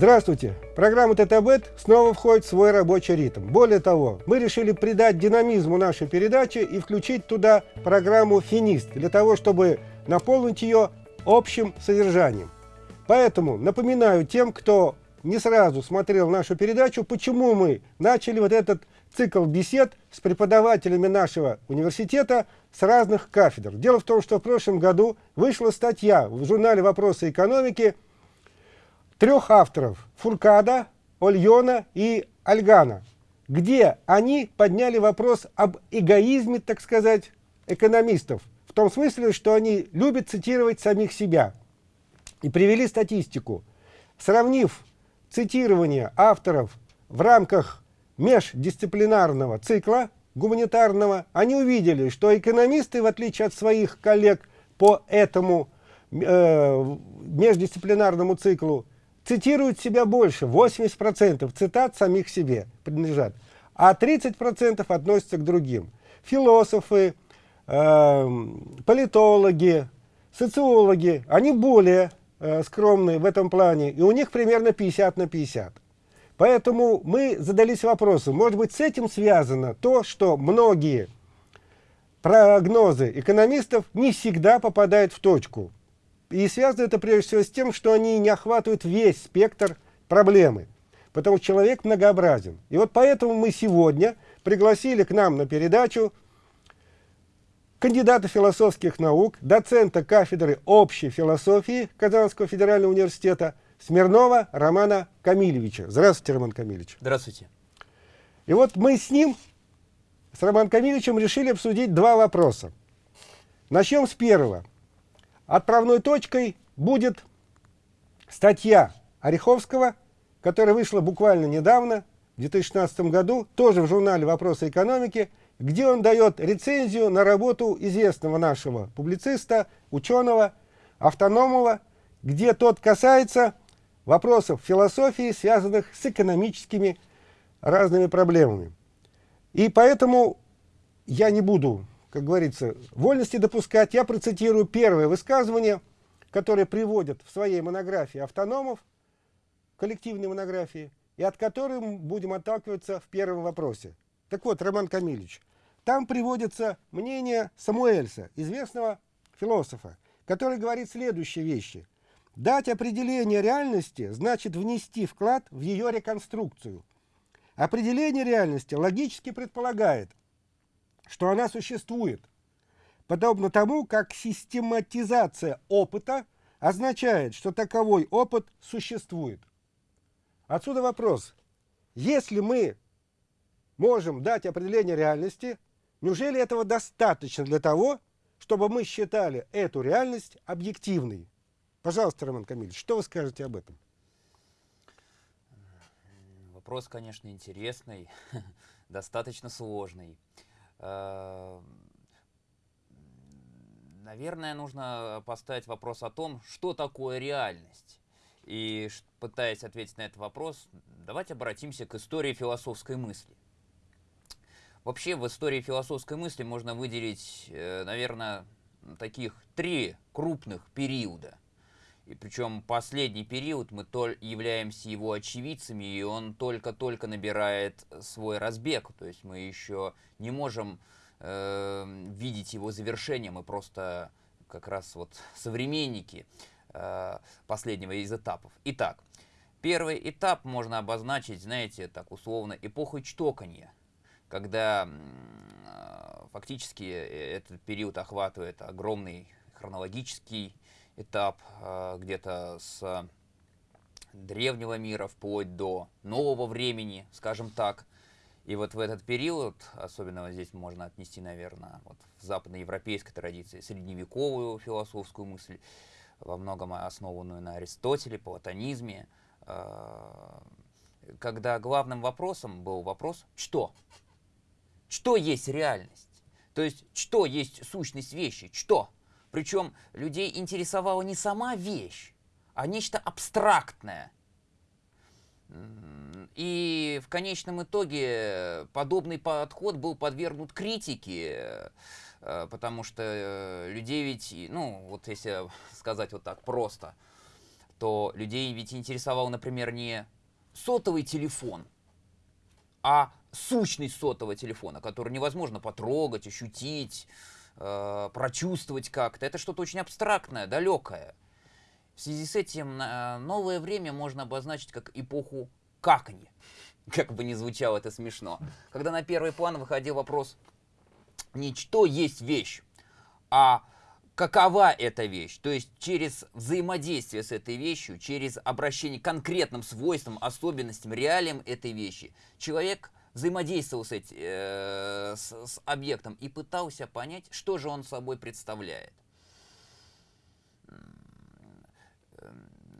Здравствуйте! Программа ТТБет снова входит в свой рабочий ритм. Более того, мы решили придать динамизму нашей передачи и включить туда программу «Финист» для того, чтобы наполнить ее общим содержанием. Поэтому напоминаю тем, кто не сразу смотрел нашу передачу, почему мы начали вот этот цикл бесед с преподавателями нашего университета с разных кафедр. Дело в том, что в прошлом году вышла статья в журнале «Вопросы экономики» трех авторов – Фуркада, Ольона и Альгана, где они подняли вопрос об эгоизме, так сказать, экономистов, в том смысле, что они любят цитировать самих себя. И привели статистику. Сравнив цитирование авторов в рамках междисциплинарного цикла гуманитарного, они увидели, что экономисты, в отличие от своих коллег по этому э, междисциплинарному циклу, цитируют себя больше, 80% цитат самих себе принадлежат, а 30% относятся к другим. Философы, э, политологи, социологи, они более э, скромные в этом плане, и у них примерно 50 на 50. Поэтому мы задались вопросом, может быть, с этим связано то, что многие прогнозы экономистов не всегда попадают в точку. И связано это прежде всего с тем, что они не охватывают весь спектр проблемы. Потому что человек многообразен. И вот поэтому мы сегодня пригласили к нам на передачу кандидата философских наук, доцента кафедры общей философии Казанского федерального университета Смирнова Романа Камилевича. Здравствуйте, Роман Камилевич. Здравствуйте. И вот мы с ним, с Романом Камилевичем, решили обсудить два вопроса. Начнем с первого. Отправной точкой будет статья Ореховского, которая вышла буквально недавно, в 2016 году, тоже в журнале «Вопросы экономики», где он дает рецензию на работу известного нашего публициста, ученого, автономного, где тот касается вопросов философии, связанных с экономическими разными проблемами. И поэтому я не буду как говорится, вольности допускать. Я процитирую первое высказывание, которое приводят в своей монографии автономов, коллективной монографии, и от которой мы будем отталкиваться в первом вопросе. Так вот, Роман Камильевич, там приводится мнение Самуэльса, известного философа, который говорит следующие вещи. Дать определение реальности значит внести вклад в ее реконструкцию. Определение реальности логически предполагает, что она существует, подобно тому, как систематизация опыта означает, что таковой опыт существует. Отсюда вопрос. Если мы можем дать определение реальности, неужели этого достаточно для того, чтобы мы считали эту реальность объективной? Пожалуйста, Роман Камильевич, что вы скажете об этом? Вопрос, конечно, интересный, достаточно сложный. Э, наверное, нужно поставить вопрос о том, что такое реальность. И пытаясь ответить на этот вопрос, давайте обратимся к истории философской мысли. Вообще в истории философской мысли можно выделить, э, наверное, таких три крупных периода. И причем последний период мы толь являемся его очевидцами, и он только-только набирает свой разбег. То есть мы еще не можем э, видеть его завершение, мы просто как раз вот современники э, последнего из этапов. Итак, первый этап можно обозначить, знаете, так условно, эпохой чтоканья, когда э, фактически этот период охватывает огромный хронологический этап э, где-то с древнего мира вплоть до нового времени, скажем так. И вот в этот период, особенно вот здесь можно отнести, наверное, вот в западноевропейской традиции, средневековую философскую мысль, во многом основанную на Аристотеле, платонизме, э, когда главным вопросом был вопрос «что?». Что есть реальность? То есть, что есть сущность вещи? Что? Причем людей интересовала не сама вещь, а нечто абстрактное. И в конечном итоге подобный подход был подвергнут критике, э, потому что э, людей ведь, ну, вот если сказать вот так просто, то людей ведь интересовал, например, не сотовый телефон, а сущность сотового телефона, который невозможно потрогать, ощутить, э, прочувствовать как-то. Это что-то очень абстрактное, далекое. В связи с этим э, новое время можно обозначить как эпоху каканья. Как бы ни звучало это смешно. Когда на первый план выходил вопрос не что есть вещь, а какова эта вещь. То есть через взаимодействие с этой вещью, через обращение к конкретным свойствам, особенностям, реалиям этой вещи, человек взаимодействовал с, эти, э, с, с объектом и пытался понять, что же он собой представляет.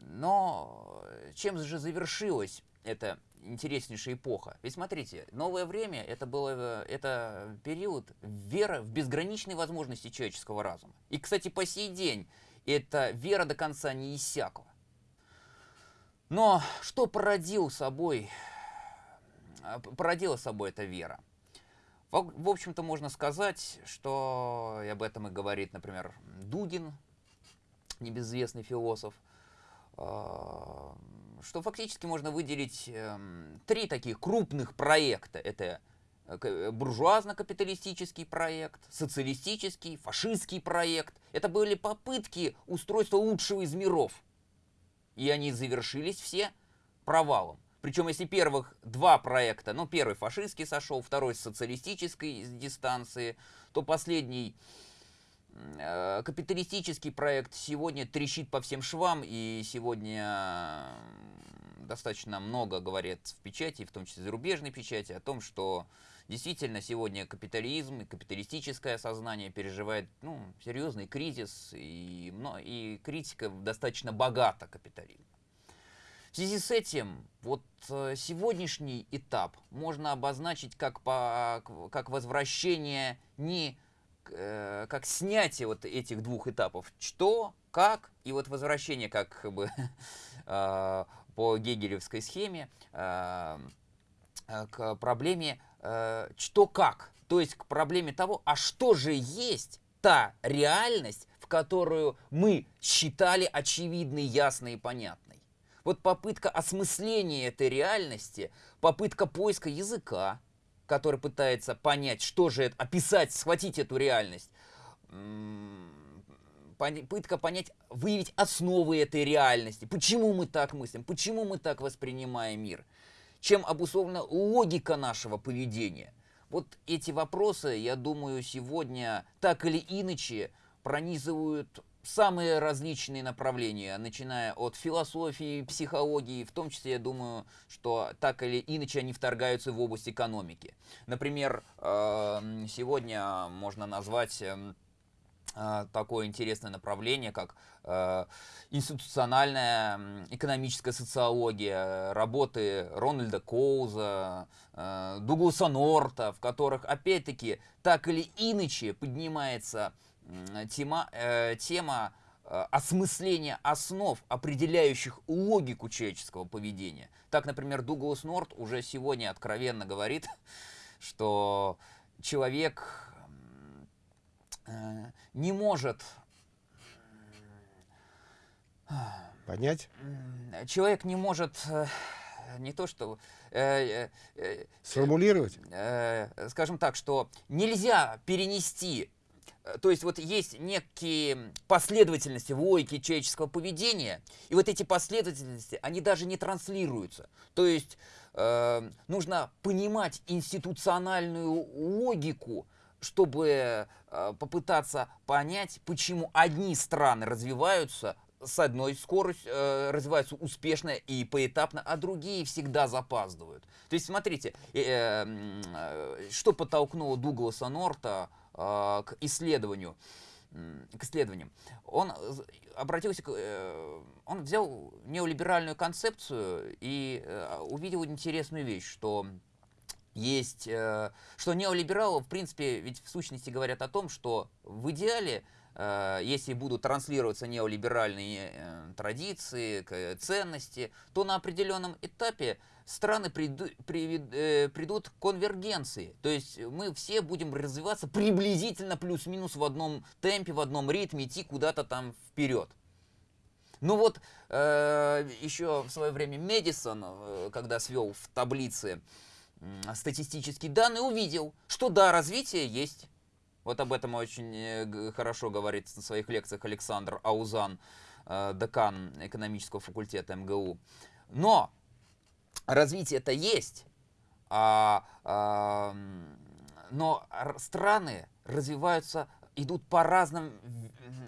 Но чем же завершилась эта интереснейшая эпоха? Ведь смотрите, новое время это было это период веры в безграничные возможности человеческого разума. И, кстати, по сей день эта вера до конца не иссякла. Но что породил собой породила собой эта вера. В, общем-то, можно сказать, что и об этом и говорит, например, Дугин, небезызвестный философ, а, что фактически можно выделить эм, три таких крупных проекта. Это э, буржуазно-капиталистический проект, социалистический, фашистский проект. Это были попытки устройства лучшего из миров. И они завершились все провалом. Причем, если первых два проекта, ну, первый фашистский сошел, второй с социалистической дистанции, то последний э, капиталистический проект сегодня трещит по всем швам, и сегодня достаточно много говорят в печати, в том числе зарубежной печати, о том, что действительно сегодня капитализм и капиталистическое сознание переживает ну, серьезный кризис, и, и критика достаточно богата капитализм. В связи с этим, вот э, сегодняшний этап можно обозначить как, по, как возвращение не э, как снятие вот этих двух этапов. Что, как, и вот возвращение как бы э, по гегелевской схеме к проблеме что, как. То есть к проблеме того, а что же есть та реальность, в которую мы считали очевидной, ясной и понятной. Вот попытка осмысления этой реальности, попытка поиска языка, который пытается понять, что же это, описать, схватить эту реальность, попытка понять, выявить основы этой реальности, почему мы так мыслим, почему мы так воспринимаем мир, чем обусловлена логика нашего поведения. Вот эти вопросы, я думаю, сегодня так или иначе пронизывают самые различные направления, начиная от философии, психологии, в том числе, я думаю, что так или иначе они вторгаются в область экономики. Например, эм, сегодня можно назвать эм, э, такое интересное направление, как э, институциональная экономическая социология, работы Рональда Коуза, э, Дугласа Норта, в которых, опять-таки, так или иначе поднимается тема, э, тема э, осмысления основ, определяющих логику человеческого поведения. Так, например, Дуглас Норт уже сегодня откровенно говорит, что человек э, не может понять. Человек не может э, не то что э, э, сформулировать, э, скажем так, что нельзя перенести Э, то есть вот есть некие последовательности в логике человеческого поведения, и вот эти последовательности, они даже не транслируются. То есть э, нужно понимать институциональную логику, чтобы э, попытаться понять, почему одни страны развиваются с одной скоростью, э, развиваются успешно и поэтапно, а другие всегда запаздывают. То есть смотрите, э, э, что подтолкнуло Дугласа Норта к исследованию, к исследованиям. Он обратился, к, э, он взял неолиберальную концепцию и э, увидел интересную вещь, что есть, э, что неолибералы, в принципе, ведь в сущности говорят о том, что в идеале если будут транслироваться неолиберальные традиции, ценности, то на определенном этапе страны приду, привед, э, придут к конвергенции. То есть мы все будем развиваться приблизительно плюс-минус в одном темпе, в одном ритме, идти куда-то там вперед. Ну вот, э, еще в свое время Медисон, э, когда свел в таблице э, статистические данные, увидел, что да, развитие есть. Вот об этом очень э, хорошо говорит на своих лекциях Александр Аузан, э, декан экономического факультета МГУ. Но развитие это есть, а, а, но страны развиваются, идут по разным,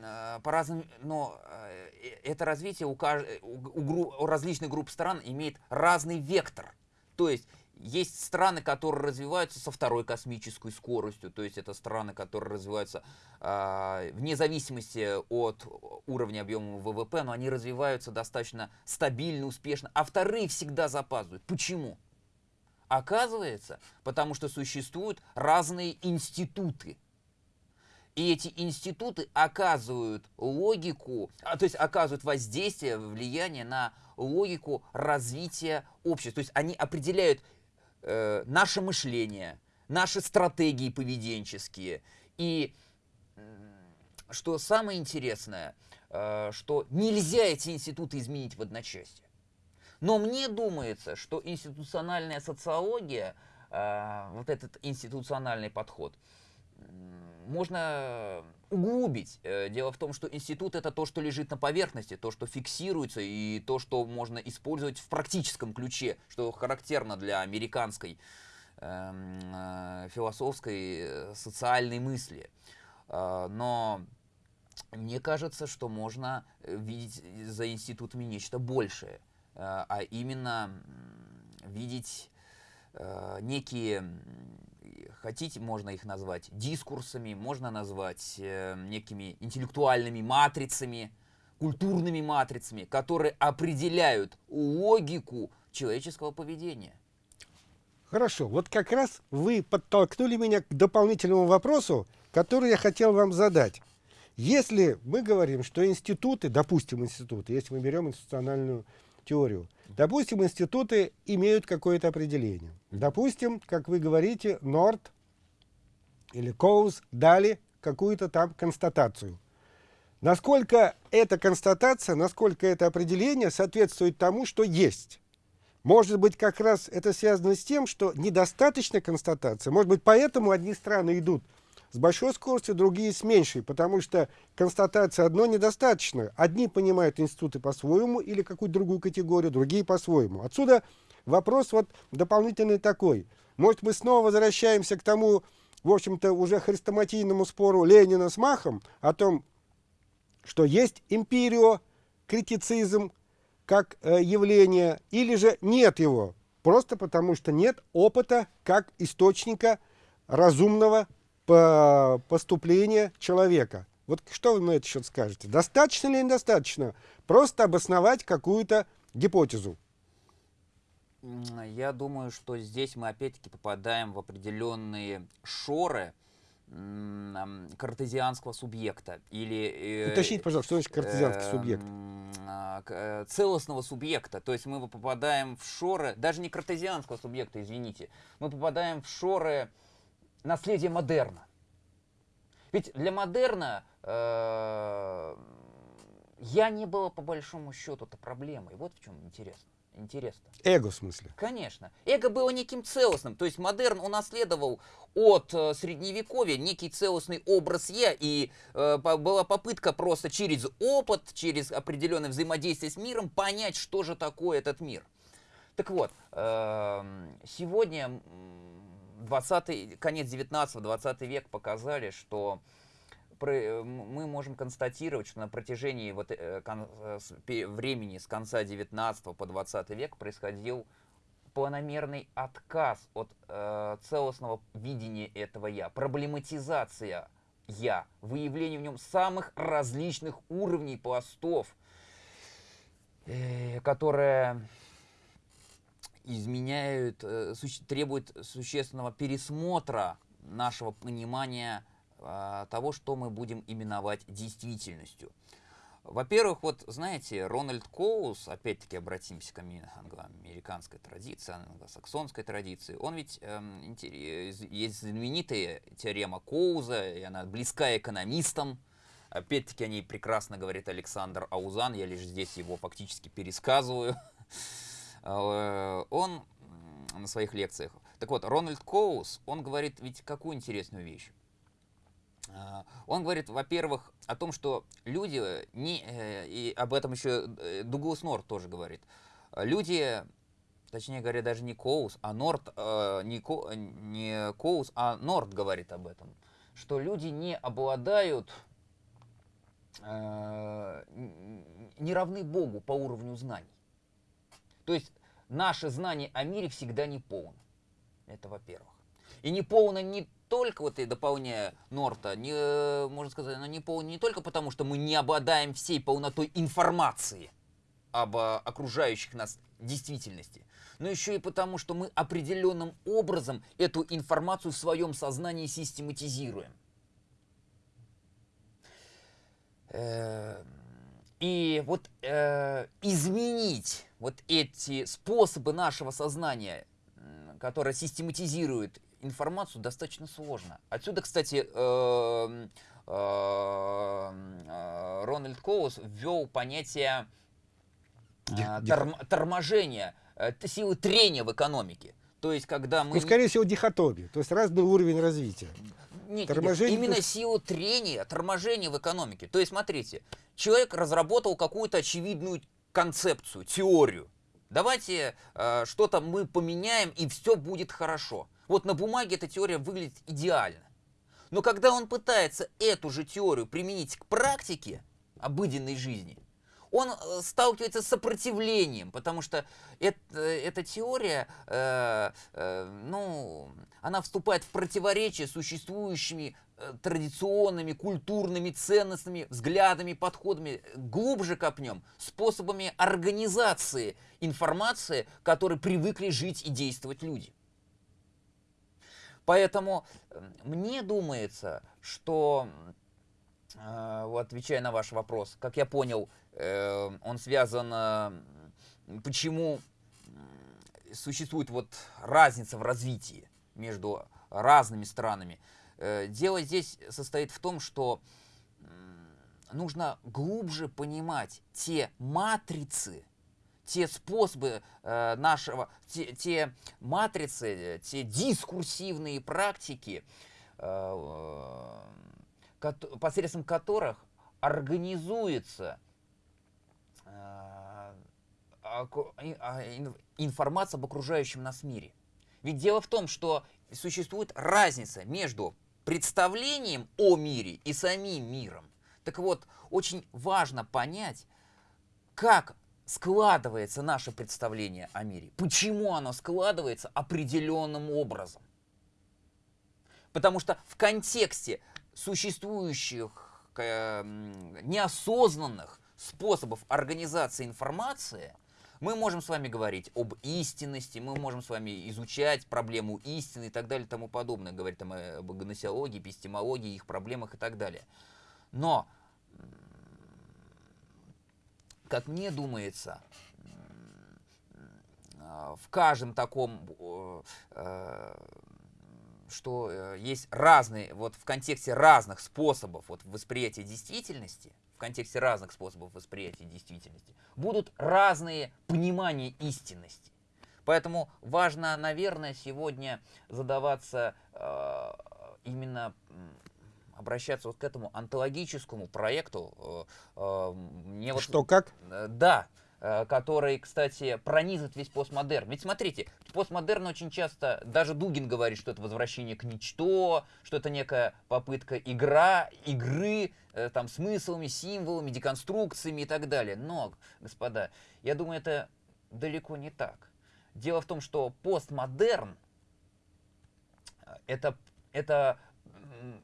а, по разным, но э, это развитие у, у, у различных групп стран имеет разный вектор. То есть есть страны, которые развиваются со второй космической скоростью, то есть это страны, которые развиваются э, вне зависимости от уровня объема ВВП, но они развиваются достаточно стабильно, успешно, а вторые всегда запаздывают. Почему? Оказывается, потому что существуют разные институты. И эти институты оказывают логику, а, то есть оказывают воздействие, влияние на логику развития общества. То есть они определяют э, наше мышление, наши стратегии поведенческие. И что самое интересное, э, что нельзя эти институты изменить в одночасье. Но мне думается, что институциональная социология, э, вот этот институциональный подход, можно углубить. Э, дело в том, что институт это то, что лежит на поверхности, то, что фиксируется и то, что можно использовать в практическом ключе, что характерно для американской эм, э, философской э, социальной мысли. Э, но мне кажется, что можно видеть за институтами нечто большее, а именно видеть э, некие хотите, можно их назвать дискурсами, можно назвать э, некими интеллектуальными матрицами, культурными матрицами, которые определяют логику человеческого поведения. Хорошо, вот как раз вы подтолкнули меня к дополнительному вопросу, который я хотел вам задать. Если мы говорим, что институты, допустим, институты, если мы берем институциональную теорию, допустим, институты имеют какое-то определение. Допустим, как вы говорите, Норд или Коуз дали какую-то там констатацию. Насколько эта констатация, насколько это определение соответствует тому, что есть. Может быть, как раз это связано с тем, что недостаточно констатация. Может быть, поэтому одни страны идут с большой скоростью, другие с меньшей, потому что констатация одно недостаточно. Одни понимают институты по-своему или какую-то другую категорию, другие по-своему. Отсюда вопрос вот дополнительный такой. Может, мы снова возвращаемся к тому, в общем-то, уже хрестоматийному спору Ленина с Махом о том, что есть империо, критицизм как э, явление, или же нет его, просто потому что нет опыта как источника разумного поступления человека. Вот что вы на это счет скажете? Достаточно или недостаточно? Просто обосновать какую-то гипотезу. Я думаю, что здесь мы опять-таки попадаем в определенные шоры картезианского субъекта или... Э, Уточните, пожалуйста, что значит картезианский субъект? А, э, целостного субъекта. То есть мы попадаем в шоры, даже не картезианского субъекта, извините, мы попадаем в шоры наследия модерна. Ведь для модерна э, я не было по большому счету-то проблемой. Вот в чем интересно интересно. Эго в смысле? Конечно. Эго было неким целостным. То есть модерн унаследовал от э, средневековья некий целостный образ я, и э, была попытка просто через опыт, через определенное взаимодействие с миром понять, что же такое этот мир. Так вот, э, сегодня 20 конец 19-20 век показали, что Э, мы можем констатировать, что на протяжении вот, э, э, времени с конца 19 по 20 век происходил планомерный отказ от э, целостного видения этого я, проблематизация я, выявление в нем самых различных уровней пластов, э, которые изменяют, э, суще, требуют существенного пересмотра нашего понимания а, того, что мы будем именовать действительностью. Во-первых, вот знаете, Рональд Коус, опять-таки обратимся к англо-американской традиции, англосаксонской традиции, он ведь, эм, есть знаменитая теорема Коуза, и она близка экономистам, Опять-таки о ней прекрасно говорит Александр Аузан, я лишь здесь его фактически пересказываю. Э, он на своих лекциях. Так вот, Рональд Коус, он говорит ведь какую интересную вещь. Э, он говорит, во-первых, о том, что люди, не, э, и об этом еще Дуглас Норт тоже говорит, люди, точнее говоря, даже не Коус, а Норт, не, Ко, не Коус, а Норт говорит об этом, что люди не обладают не равны Богу по уровню знаний. То есть наше знание о мире всегда не полно. Это во-первых. И не полно не только, вот и дополняя Норта, не, можно сказать, но не полно не только потому, что мы не обладаем всей полнотой информации об а, окружающих нас действительности, но еще и потому, что мы определенным образом эту информацию в своем сознании систематизируем. Э, и вот э, изменить вот эти способы нашего сознания, которые систематизируют информацию, достаточно сложно. Отсюда, кстати, э, Рональд Коус ввел понятие торм, торможения, силы трения в экономике. То есть, когда мы... Ну, скорее всего, дихотомия, то есть разный уровень развития. Нет, торможение именно есть... силу трения, торможения в экономике. То есть, смотрите, человек разработал какую-то очевидную концепцию, теорию. Давайте э, что-то мы поменяем, и все будет хорошо. Вот на бумаге эта теория выглядит идеально. Но когда он пытается эту же теорию применить к практике обыденной жизни, он э, сталкивается с сопротивлением, потому что это, эта теория, э, э, ну, она вступает в противоречие с существующими э, традиционными, культурными ценностями, взглядами, подходами, глубже копнем, способами организации информации, которые привыкли жить и действовать люди. Поэтому э, мне думается, что Э, отвечая на ваш вопрос, как я понял, э, он связан, э, почему существует вот разница в развитии между разными странами. Дело здесь состоит в том, что нужно глубже понимать те матрицы, те способы нашего, те, те матрицы, те дискурсивные практики, посредством которых организуется э, информация об окружающем нас мире. Ведь дело в том, что существует разница между представлением о мире и самим миром. Так вот, очень важно понять, как складывается наше представление о мире, почему оно складывается определенным образом. Потому что в контексте существующих э, неосознанных способов организации информации, мы можем с вами говорить об истинности, мы можем с вами изучать проблему истины и так далее и тому подобное, говорить там об гносеологии, эпистемологии, их проблемах и так далее. Но, как мне думается, в каждом таком э, что э, есть разные, вот в контексте разных способов вот, восприятия действительности, в контексте разных способов восприятия действительности, будут разные понимания истинности. Поэтому важно, наверное, сегодня задаваться э, именно обращаться вот к этому антологическому проекту. Э, э, мне вот, Что как? Э, да, который, кстати, пронизывает весь постмодерн. Ведь смотрите, постмодерн очень часто, даже Дугин говорит, что это возвращение к ничто, что это некая попытка игра, игры, э, там, смыслами, символами, деконструкциями и так далее. Но, господа, я думаю, это далеко не так. Дело в том, что постмодерн э, это, это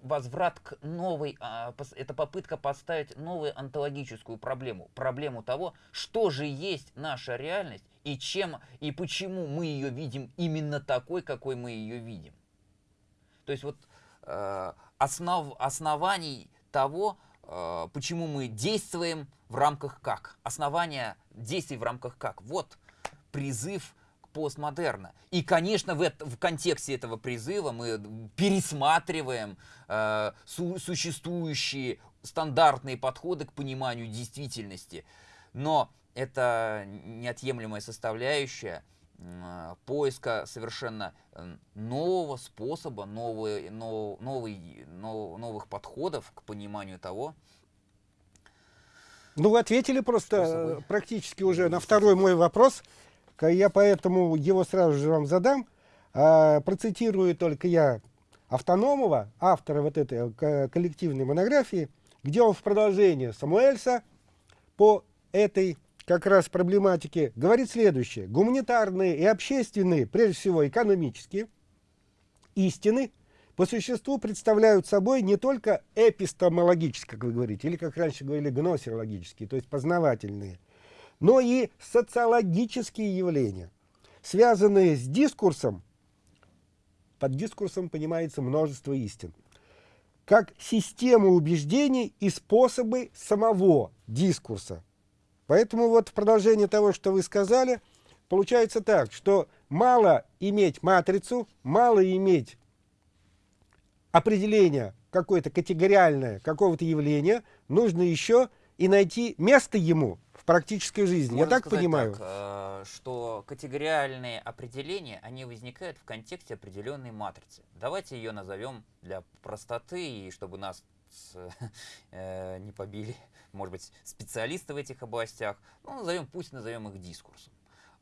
возврат к новой, а, это попытка поставить новую онтологическую проблему. Проблему того, что же есть наша реальность и чем и почему мы ее видим именно такой, какой мы ее видим. То есть вот э, основ, оснований того, э, почему мы действуем в рамках как. Основания действий в рамках как. Вот призыв постмодерна. И, конечно, в, это, в контексте этого призыва мы пересматриваем э, су существующие стандартные подходы к пониманию действительности. Но это неотъемлемая составляющая поиска совершенно нового способа, новый, нов, новый, нов, новых подходов к пониманию того. Ну, вы ответили просто способы. практически уже на второй мой вопрос. Я поэтому его сразу же вам задам. А, процитирую только я Автономова, автора вот этой коллективной монографии, где он в продолжение Самуэльса по этой как раз проблематике говорит следующее. Гуманитарные и общественные, прежде всего экономические, истины по существу представляют собой не только эпистемологические, как вы говорите, или, как раньше говорили, гносеологические, то есть познавательные, но и социологические явления, связанные с дискурсом, под дискурсом понимается множество истин, как система убеждений и способы самого дискурса, Поэтому вот в продолжение того, что вы сказали, получается так, что мало иметь матрицу, мало иметь определение какое-то категориальное какого-то явления, нужно еще и найти место ему в практической жизни. Можно Я так понимаю? Так, э, что категориальные определения, они возникают в контексте определенной матрицы. Давайте ее назовем для простоты и чтобы нас э, не побили, может быть, специалисты в этих областях. Ну, назовем, пусть назовем их дискурсом.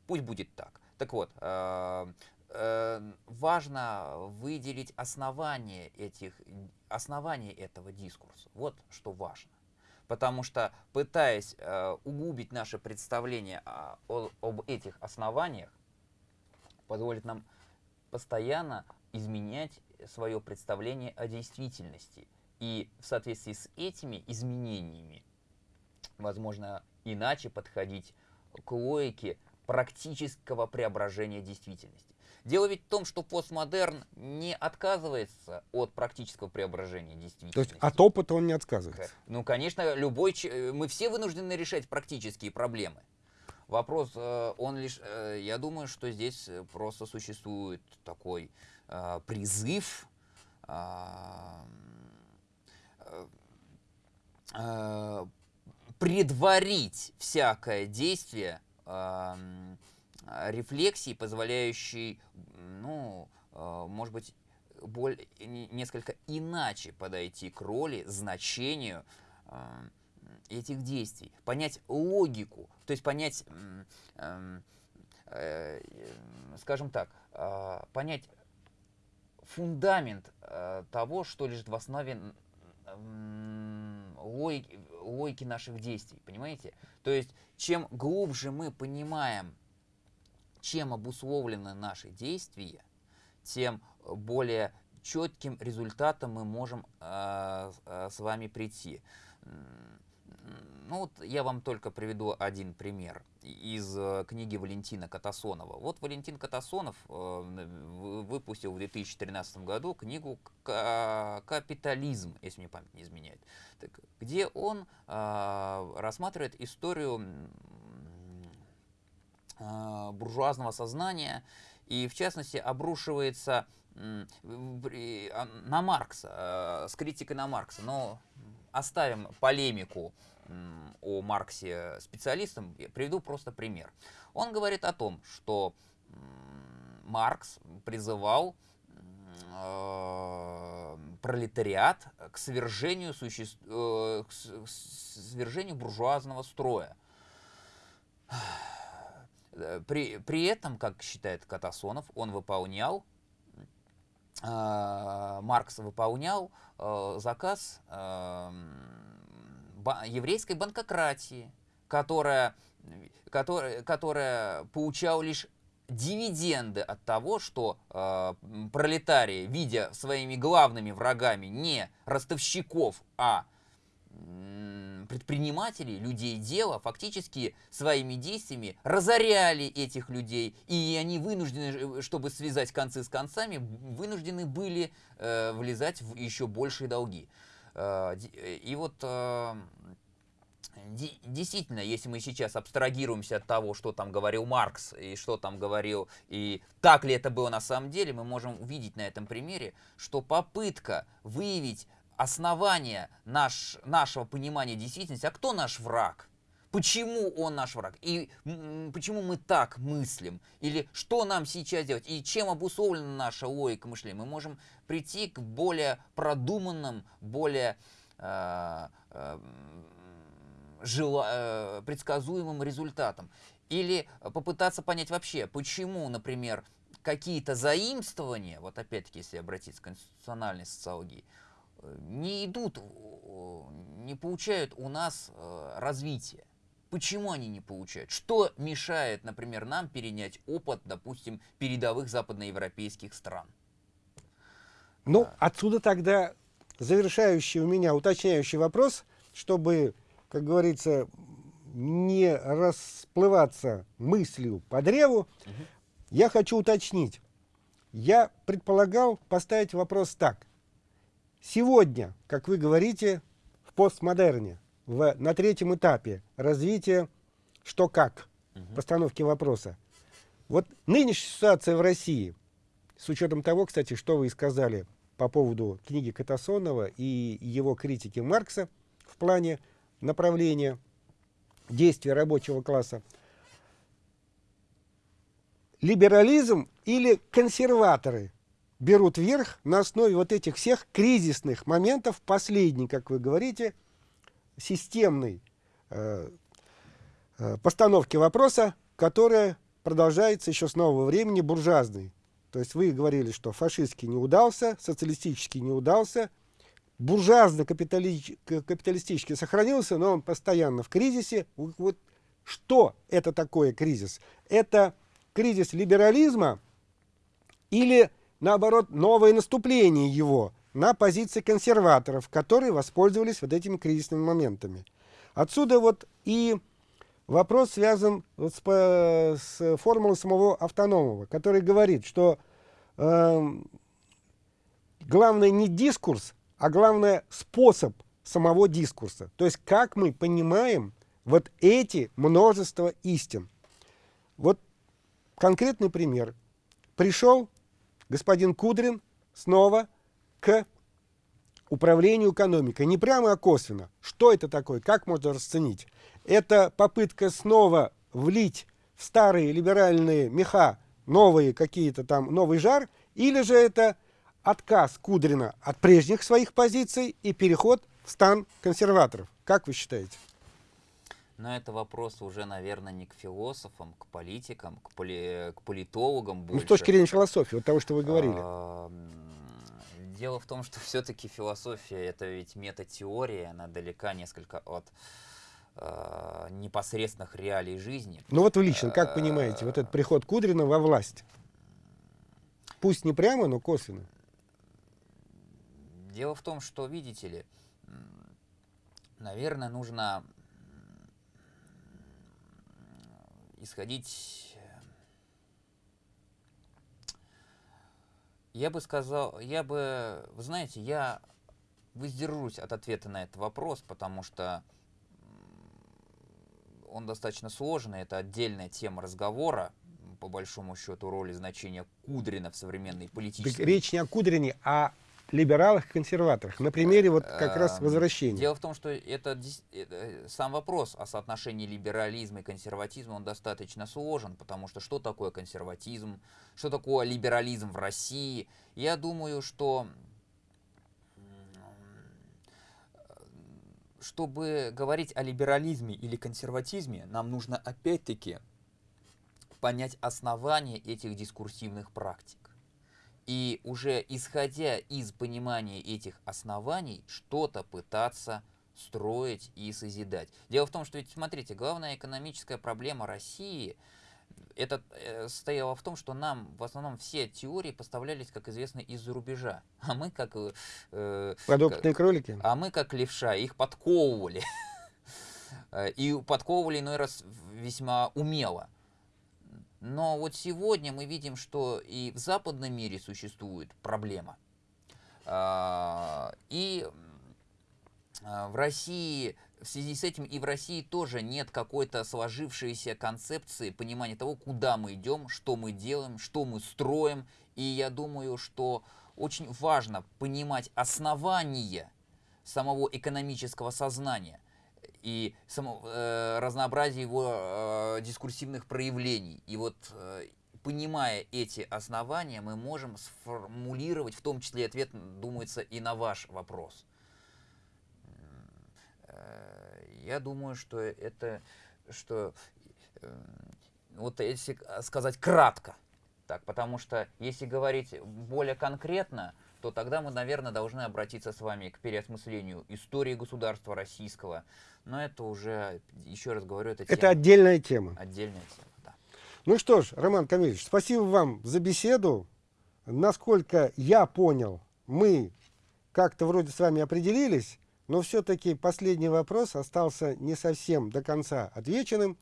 Пусть будет так. Так вот, э, э, важно выделить основание, этих, основание этого дискурса. Вот что важно. Потому что, пытаясь э, углубить наше представление о, о, об этих основаниях, позволит нам постоянно изменять свое представление о действительности – и в соответствии с этими изменениями, возможно, иначе подходить к логике практического преображения действительности. Дело ведь в том, что постмодерн не отказывается от практического преображения действительности. То есть от опыта он не отказывается? Ну, конечно, любой... Мы все вынуждены решать практические проблемы. Вопрос, э, он лишь... Э, я думаю, что здесь просто существует такой э, призыв э, предварить всякое действие э, рефлексии, позволяющей, ну, э, может быть, более, несколько иначе подойти к роли, значению э, этих действий, понять логику, то есть понять, э, э, скажем так, э, понять фундамент э, того, что лежит в основе логики, логики наших действий, понимаете? То есть, чем глубже мы понимаем, чем обусловлены наши действия, тем более четким результатом мы можем э, э, с вами прийти. Ну вот я вам только приведу один пример из э, книги Валентина Катасонова. Вот Валентин Катасонов э, выпустил в 2013 году книгу «Капитализм», если мне память не изменяет, где он э, рассматривает историю буржуазного сознания и, в частности, обрушивается на Маркса, с критикой на Маркса. Но оставим полемику о Марксе специалистам, приведу просто пример. Он говорит о том, что Маркс призывал э, пролетариат к свержению, суще... э, к свержению буржуазного строя. При, при этом, как считает Катасонов, он выполнял, э, Маркс выполнял э, заказ э, еврейской банкократии, которая, которая, которая получала лишь дивиденды от того, что э, пролетарии, видя своими главными врагами не ростовщиков, а предпринимателей, людей дела, фактически своими действиями разоряли этих людей, и они вынуждены, чтобы связать концы с концами, вынуждены были э, влезать в еще большие долги. Э, и вот э, действительно, если мы сейчас абстрагируемся от того, что там говорил Маркс и что там говорил, и так ли это было на самом деле, мы можем увидеть на этом примере, что попытка выявить основание наш, нашего понимания действительности, а кто наш враг? Почему он наш враг? И почему мы так мыслим? Или что нам сейчас делать? И чем обусловлена наша логика мышления? Мы можем прийти к более продуманным, более э, э, жела, э, предсказуемым результатам. Или попытаться понять вообще, почему, например, какие-то заимствования, вот опять-таки, если обратиться к конституциональной социологии, не идут, не получают у нас э, развития. Почему они не получают? Что мешает, например, нам перенять опыт, допустим, передовых западноевропейских стран? Ну, а. отсюда тогда завершающий у меня уточняющий вопрос, чтобы, как говорится, не расплываться мыслью по древу, угу. я хочу уточнить. Я предполагал поставить вопрос так. Сегодня, как вы говорите, в постмодерне, в, на третьем этапе развития «что как» угу. постановки вопроса. Вот нынешняя ситуация в России, с учетом того, кстати, что вы и сказали по поводу книги Катасонова и его критики Маркса в плане направления действия рабочего класса, либерализм или консерваторы берут верх на основе вот этих всех кризисных моментов, последний, как вы говорите, системной э, э, постановки вопроса, которая продолжается еще с нового времени буржуазной. То есть вы говорили, что фашистский не удался, социалистический не удался, буржуазно-капиталистический сохранился, но он постоянно в кризисе. Вот что это такое кризис? Это кризис либерализма или, наоборот, новое наступление его на позиции консерваторов, которые воспользовались вот этими кризисными моментами. Отсюда вот и вопрос связан вот с, с формулой самого автономного, который говорит, что э, главное не дискурс, а главное способ самого дискурса. То есть как мы понимаем вот эти множество истин. Вот конкретный пример. Пришел господин Кудрин снова к управлению экономикой. Не прямо, а косвенно. Что это такое? Как можно расценить? Это попытка снова влить в старые либеральные меха новые какие-то там, новый жар, или же это отказ Кудрина от прежних своих позиций и переход в стан консерваторов. Как вы считаете? Но это вопрос уже, наверное, не к философам, к политикам, к, поли, к политологам больше. Ну, с точки зрения философии, вот того, что вы говорили. А, дело в том, что все-таки философия это ведь метатеория, она далека несколько от э, непосредственных реалий жизни. Ну вот вы лично как понимаете вот этот приход Кудрина во власть? Пусть не прямо, но косвенно. Дело в том, что, видите ли, наверное, нужно исходить... Я бы сказал, я бы, вы знаете, я воздержусь от ответа на этот вопрос, потому что он достаточно сложный, это отдельная тема разговора, по большому счету, роли значения Кудрина в современной политической... Речь не о Кудрине, а либералах и консерваторах. На примере вот как раз эм, возвращения. Дело в том, что это, это э, сам вопрос о соотношении либерализма и консерватизма, он достаточно сложен, потому что что такое консерватизм, что такое либерализм в России. Я думаю, что чтобы говорить о либерализме или консерватизме, нам нужно опять-таки понять основания этих дискурсивных практик. И уже исходя из понимания этих оснований, что-то пытаться строить и созидать. Дело в том, что ведь, смотрите, главная экономическая проблема России это э, состояло в том, что нам в основном все теории поставлялись, как известно, из-за рубежа. А мы как... Э, Продуктные кролики? А мы как левша, их подковывали. И подковывали иной раз весьма умело. Но вот сегодня мы видим, что и в западном мире существует проблема. А, и а, в России, в связи с этим и в России тоже нет какой-то сложившейся концепции понимания того, куда мы идем, что мы делаем, что мы строим. И я думаю, что очень важно понимать основания самого экономического сознания и само, э, разнообразие его э, дискурсивных проявлений. И вот э, понимая эти основания, мы можем сформулировать, в том числе ответ, думается, и на ваш вопрос. Э, я думаю, что это, что, э, вот если сказать кратко, так, потому что если говорить более конкретно, то тогда мы, наверное, должны обратиться с вами к переосмыслению истории государства российского. Но это уже, еще раз говорю, это, это тема, отдельная тема. Отдельная тема, да. Ну что ж, Роман Камильевич, спасибо вам за беседу. Насколько я понял, мы как-то вроде с вами определились, но все-таки последний вопрос остался не совсем до конца отвеченным.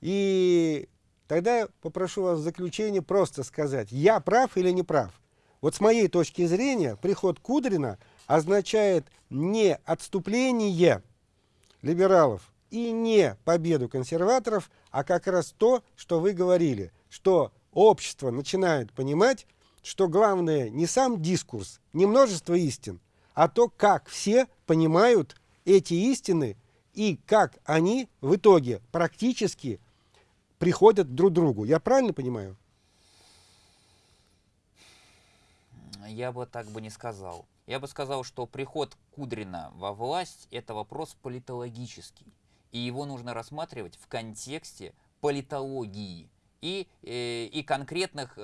И тогда я попрошу вас в заключение просто сказать, я прав или не прав. Вот с моей точки зрения, приход Кудрина означает не отступление либералов и не победу консерваторов, а как раз то, что вы говорили, что общество начинает понимать, что главное не сам дискурс, не множество истин, а то, как все понимают эти истины и как они в итоге практически приходят друг к другу. Я правильно понимаю? Я бы так бы не сказал. Я бы сказал, что приход Кудрина во власть – это вопрос политологический. И его нужно рассматривать в контексте политологии и, э, и конкретных э,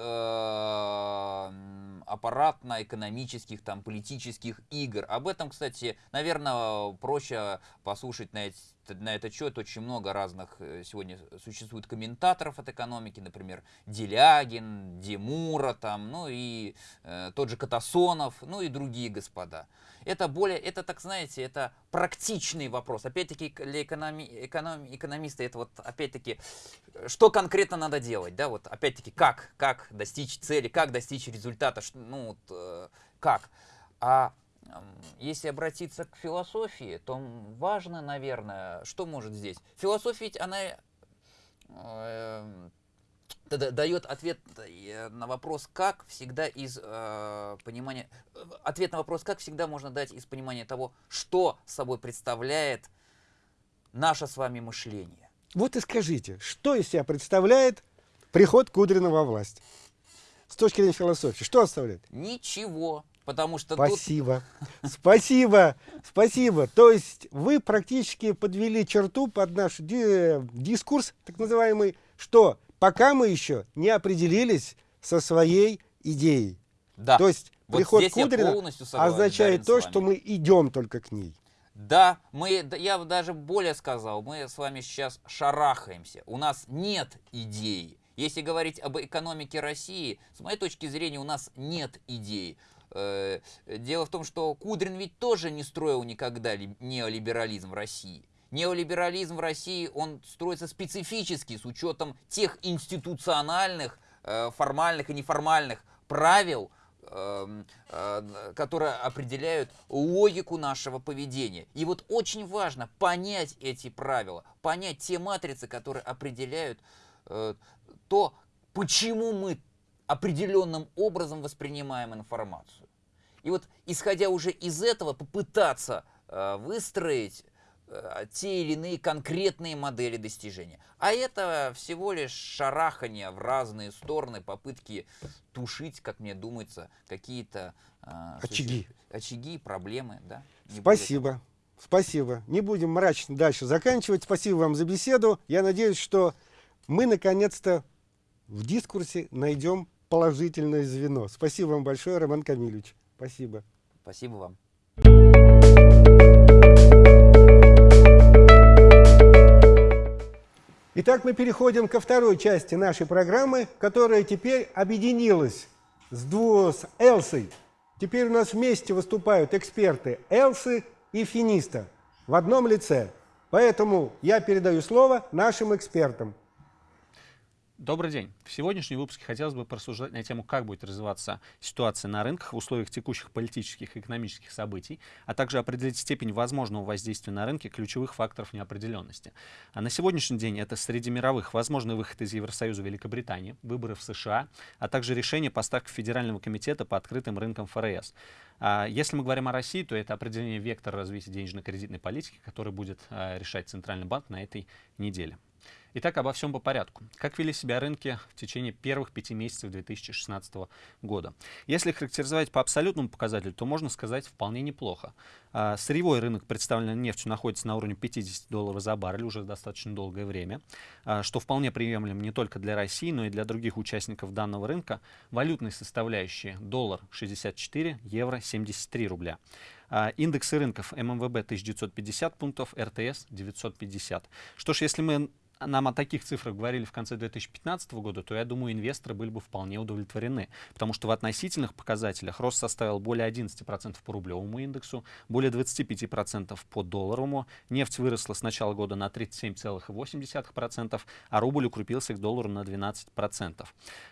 аппаратно-экономических, там, политических игр. Об этом, кстати, наверное, проще послушать на, на этот счет. Очень много разных э, сегодня существует комментаторов от экономики, например, Делягин, Демура, там, ну и э, тот же Катасонов, ну и другие господа. Это более, это, так знаете, это практичный вопрос. Опять-таки, для экономи, экономи, экономиста это вот, опять-таки, что конкретно надо делать, да, вот, опять-таки, как, как достичь цели, как достичь результата, ну, вот, э, как. А если обратиться к философии, то важно, наверное, что может здесь? Философия ведь, она э, дает ответ э, на вопрос «как» всегда из э, понимания... Э, ответ на вопрос «как» всегда можно дать из понимания того, что собой представляет наше с вами мышление. Вот и скажите, что из себя представляет приход Кудрина во власть? С точки зрения философии, что оставляет? Ничего, потому что Спасибо, тут... спасибо, спасибо. То есть вы практически подвели черту под наш дискурс, так называемый, что пока мы еще не определились со своей идеей. Да. То есть вот приход Кудрина означает то, что мы идем только к ней. Да, мы, я даже более сказал, мы с вами сейчас шарахаемся. У нас нет идеи. Если говорить об экономике России, с моей точки зрения, у нас нет идеи. Э, дело в том, что Кудрин ведь тоже не строил никогда неолиберализм в России. Неолиберализм в России, он строится специфически, с учетом тех институциональных, э, формальных и неформальных правил, эм, э, которые определяют логику нашего поведения. И вот очень важно понять эти правила, понять те матрицы, которые определяют то, почему мы определенным образом воспринимаем информацию. И вот, исходя уже из этого, попытаться выстроить Э, те или иные конкретные модели достижения. А это всего лишь шарахание в разные стороны, попытки тушить, как мне думается, какие-то э, очаги. очаги, проблемы. Да? Не Спасибо. Спасибо. Не будем мрачно дальше заканчивать. Спасибо вам за беседу. Я надеюсь, что мы наконец-то в дискурсе найдем положительное звено. Спасибо вам большое, Роман Камилевич. Спасибо. Спасибо вам. Итак, мы переходим ко второй части нашей программы, которая теперь объединилась с, дву, с Элсой. Теперь у нас вместе выступают эксперты Элсы и Финиста в одном лице. Поэтому я передаю слово нашим экспертам. Добрый день. В сегодняшнем выпуске хотелось бы порассуждать на тему, как будет развиваться ситуация на рынках в условиях текущих политических и экономических событий, а также определить степень возможного воздействия на рынке ключевых факторов неопределенности. А на сегодняшний день это среди мировых возможный выход из Евросоюза Великобритании, выборы в США, а также решение поставки Федерального комитета по открытым рынкам ФРС. А если мы говорим о России, то это определение вектора развития денежно-кредитной политики, который будет а, решать Центральный банк на этой неделе. Итак, обо всем по порядку. Как вели себя рынки в течение первых пяти месяцев 2016 года? Если характеризовать по абсолютному показателю, то можно сказать вполне неплохо. А, сырьевой рынок, представленный нефтью, находится на уровне 50 долларов за баррель уже достаточно долгое время, а, что вполне приемлемо не только для России, но и для других участников данного рынка. Валютные составляющие доллар 64, евро 73 рубля. А, индексы рынков ММВБ 1950 пунктов, РТС 950. Что ж, если мы нам о таких цифрах говорили в конце 2015 года, то я думаю, инвесторы были бы вполне удовлетворены, потому что в относительных показателях рост составил более 11% по рублевому индексу, более 25% по долларовому, нефть выросла с начала года на 37,8%, а рубль укрепился к доллару на 12%.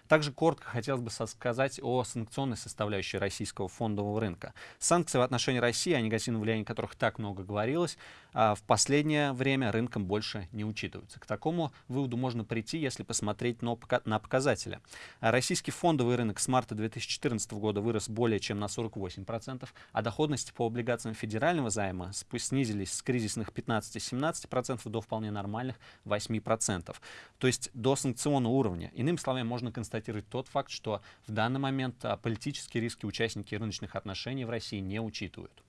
Также коротко хотелось бы сказать о санкционной составляющей российского фондового рынка. Санкции в отношении России, о негативном влиянии которых так много говорилось, а в последнее время рынком больше не учитываются. К такому выводу можно прийти, если посмотреть на показатели. Российский фондовый рынок с марта 2014 года вырос более чем на 48%, а доходности по облигациям федерального займа снизились с кризисных 15-17% до вполне нормальных 8%. То есть до санкционного уровня. Иными словами, можно констатировать тот факт, что в данный момент а, политические риски участники рыночных отношений в России не учитывают.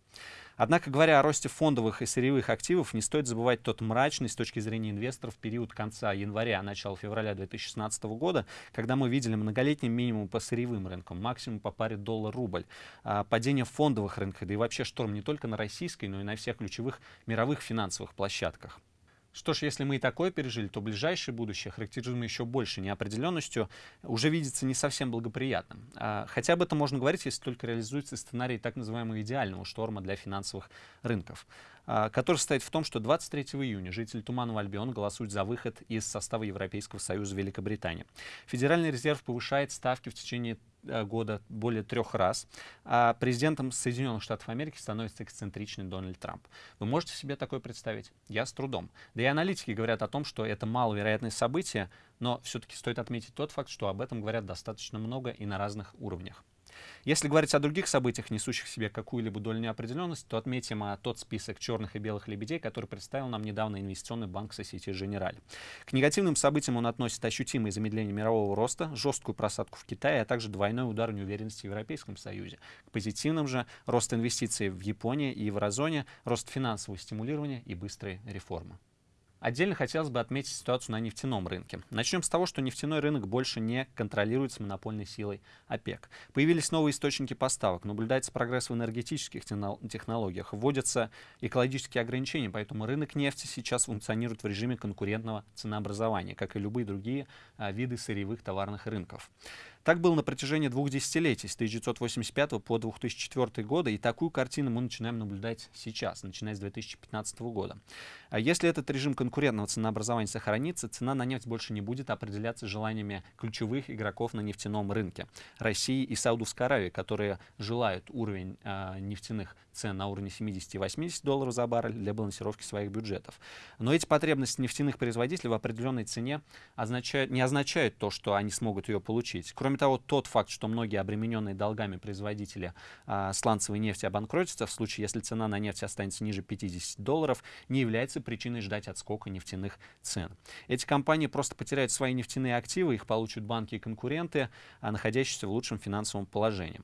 Однако, говоря о росте фондовых и сырьевых активов, не стоит забывать тот мрачный с точки зрения инвесторов период конца января, начала февраля 2016 года, когда мы видели многолетний минимум по сырьевым рынкам, максимум по паре доллар-рубль, а, падение фондовых рынков, да и вообще шторм не только на российской, но и на всех ключевых мировых финансовых площадках. Что ж, если мы и такое пережили, то ближайшее будущее, характеризуемое еще больше неопределенностью, уже видится не совсем благоприятным. А, хотя об этом можно говорить, если только реализуется сценарий так называемого идеального шторма для финансовых рынков. А, который состоит в том, что 23 июня жители Туманного Альбиона голосуют за выход из состава Европейского Союза Великобритании. Федеральный резерв повышает ставки в течение э, года более трех раз, а президентом Соединенных Штатов Америки становится эксцентричный Дональд Трамп. Вы можете себе такое представить? Я с трудом. Да и аналитики говорят о том, что это маловероятное событие, но все-таки стоит отметить тот факт, что об этом говорят достаточно много и на разных уровнях. Если говорить о других событиях, несущих в себе какую-либо долю неопределенности, то отметим а, тот список черных и белых лебедей, который представил нам недавно инвестиционный банк Societe Generale. К негативным событиям он относит ощутимое замедление мирового роста, жесткую просадку в Китае, а также двойной удар неуверенности в Европейском Союзе. К позитивным же рост инвестиций в Японии и еврозоне, рост финансового стимулирования и быстрые реформы. Отдельно хотелось бы отметить ситуацию на нефтяном рынке. Начнем с того, что нефтяной рынок больше не контролируется монопольной силой ОПЕК. Появились новые источники поставок, наблюдается прогресс в энергетических технологиях, вводятся экологические ограничения, поэтому рынок нефти сейчас функционирует в режиме конкурентного ценообразования, как и любые другие а, виды сырьевых товарных рынков. Так было на протяжении двух десятилетий, с 1985 по 2004 годы, и такую картину мы начинаем наблюдать сейчас, начиная с 2015 года. А если этот режим конкурентного ценообразования сохранится, цена на нефть больше не будет определяться желаниями ключевых игроков на нефтяном рынке. России и Саудовской Аравии, которые желают уровень э, нефтяных цен на уровне 70 и 80 долларов за баррель для балансировки своих бюджетов. Но эти потребности нефтяных производителей в определенной цене означают, не означают то, что они смогут ее получить. Кроме того, тот факт, что многие обремененные долгами производители а, сланцевой нефти обанкротятся в случае, если цена на нефть останется ниже 50 долларов, не является причиной ждать отскока нефтяных цен. Эти компании просто потеряют свои нефтяные активы, их получат банки и конкуренты, а, находящиеся в лучшем финансовом положении.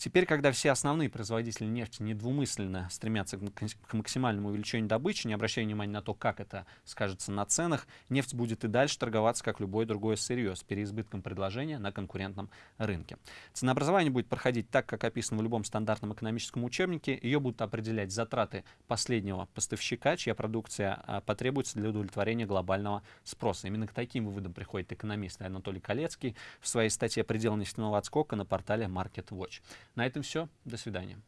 Теперь, когда все основные производители нефти недвумысленно стремятся к максимальному увеличению добычи, не обращая внимания на то, как это скажется на ценах, нефть будет и дальше торговаться, как любое другое сырье, с переизбытком предложения на конкурентном рынке. Ценообразование будет проходить так, как описано в любом стандартном экономическом учебнике. Ее будут определять затраты последнего поставщика, чья продукция а, потребуется для удовлетворения глобального спроса. Именно к таким выводам приходит экономист Анатолий Калецкий в своей статье «Предел нефтяного отскока» на портале Market Watch. На этом все. До свидания.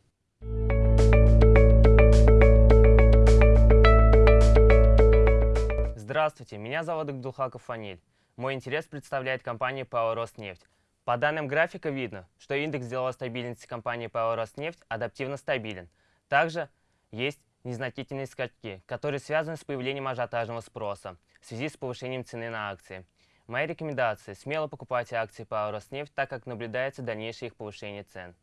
Здравствуйте, меня зовут Игдулхаков Фаниль. Мой интерес представляет компания ПАО «Роснефть». По данным графика видно, что индекс деловой стабильности компании ПАО «Роснефть» адаптивно стабилен. Также есть незначительные скачки, которые связаны с появлением ажиотажного спроса в связи с повышением цены на акции. Моя рекомендация – смело покупайте акции ПАО «Роснефть», так как наблюдается дальнейшее их повышение цен.